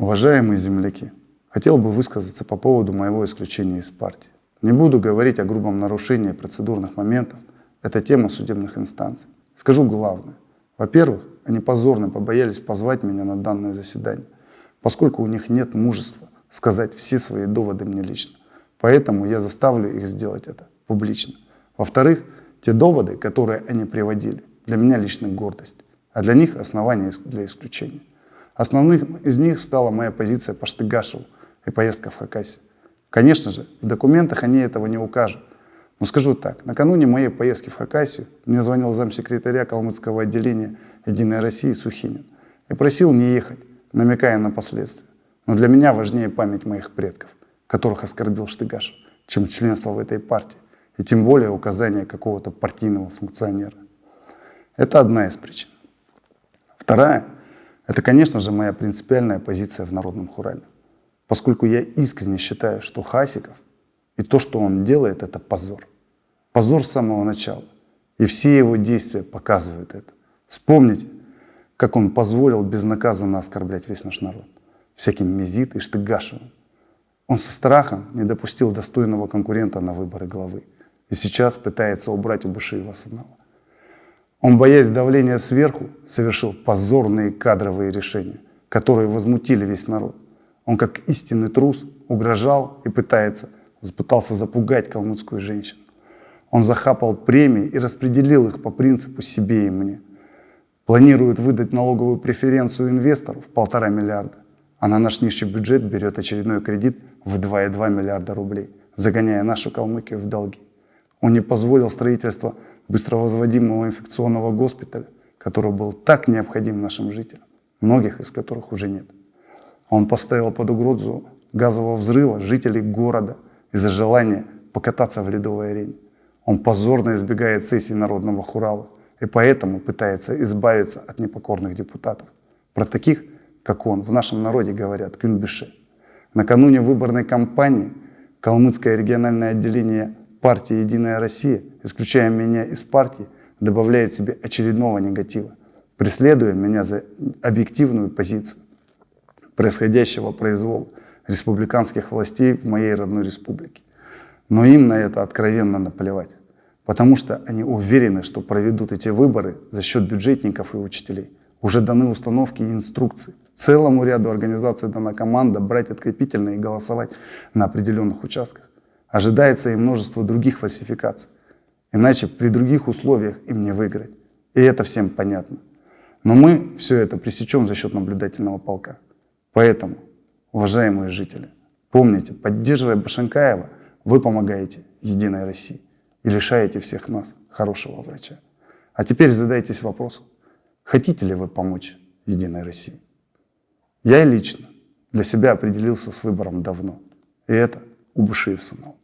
Уважаемые земляки, хотел бы высказаться по поводу моего исключения из партии. Не буду говорить о грубом нарушении процедурных моментов, это тема судебных инстанций. Скажу главное. Во-первых, они позорно побоялись позвать меня на данное заседание, поскольку у них нет мужества сказать все свои доводы мне лично. Поэтому я заставлю их сделать это публично. Во-вторых, те доводы, которые они приводили, для меня лично гордость, а для них основание для исключения. Основным из них стала моя позиция по Штыгашеву и поездка в Хакасию. Конечно же, в документах они этого не укажут. Но скажу так, накануне моей поездки в Хакасию мне звонил замсекретаря Калмыцкого отделения «Единой России» Сухинин и просил не ехать, намекая на последствия. Но для меня важнее память моих предков, которых оскорбил Штыгашев, чем членство в этой партии, и тем более указание какого-то партийного функционера. Это одна из причин. Вторая – это, конечно же, моя принципиальная позиция в народном хурале. Поскольку я искренне считаю, что Хасиков и то, что он делает, это позор. Позор с самого начала. И все его действия показывают это. Вспомните, как он позволил безнаказанно оскорблять весь наш народ. Всяким Мизит и Штыгашевым. Он со страхом не допустил достойного конкурента на выборы главы. И сейчас пытается убрать у Бушиева с он, боясь давления сверху, совершил позорные кадровые решения, которые возмутили весь народ. Он, как истинный трус, угрожал и пытается, пытался запугать калмыцкую женщину. Он захапал премии и распределил их по принципу себе и мне. Планирует выдать налоговую преференцию инвестору в полтора миллиарда, а на наш нищий бюджет берет очередной кредит в 2,2 миллиарда рублей, загоняя нашу Калмыкию в долги. Он не позволил строительство быстровозводимого инфекционного госпиталя, который был так необходим нашим жителям, многих из которых уже нет. Он поставил под угрозу газового взрыва жителей города из-за желания покататься в ледовой арене. Он позорно избегает сессий Народного Хурала и поэтому пытается избавиться от непокорных депутатов. Про таких, как он, в нашем народе говорят кюнбише. Накануне выборной кампании Калмыцкое региональное отделение партии «Единая Россия», исключая меня из партии, добавляет себе очередного негатива, преследуя меня за объективную позицию происходящего произвола республиканских властей в моей родной республике. Но им на это откровенно наплевать, потому что они уверены, что проведут эти выборы за счет бюджетников и учителей. Уже даны установки и инструкции. Целому ряду организаций дана команда брать открепительно и голосовать на определенных участках. Ожидается и множество других фальсификаций. Иначе при других условиях им не выиграть. И это всем понятно. Но мы все это пресечем за счет наблюдательного полка. Поэтому, уважаемые жители, помните, поддерживая Башенкаева, вы помогаете Единой России и лишаете всех нас хорошего врача. А теперь задайтесь вопросом, хотите ли вы помочь Единой России? Я лично для себя определился с выбором давно. И это Убышиев Санал.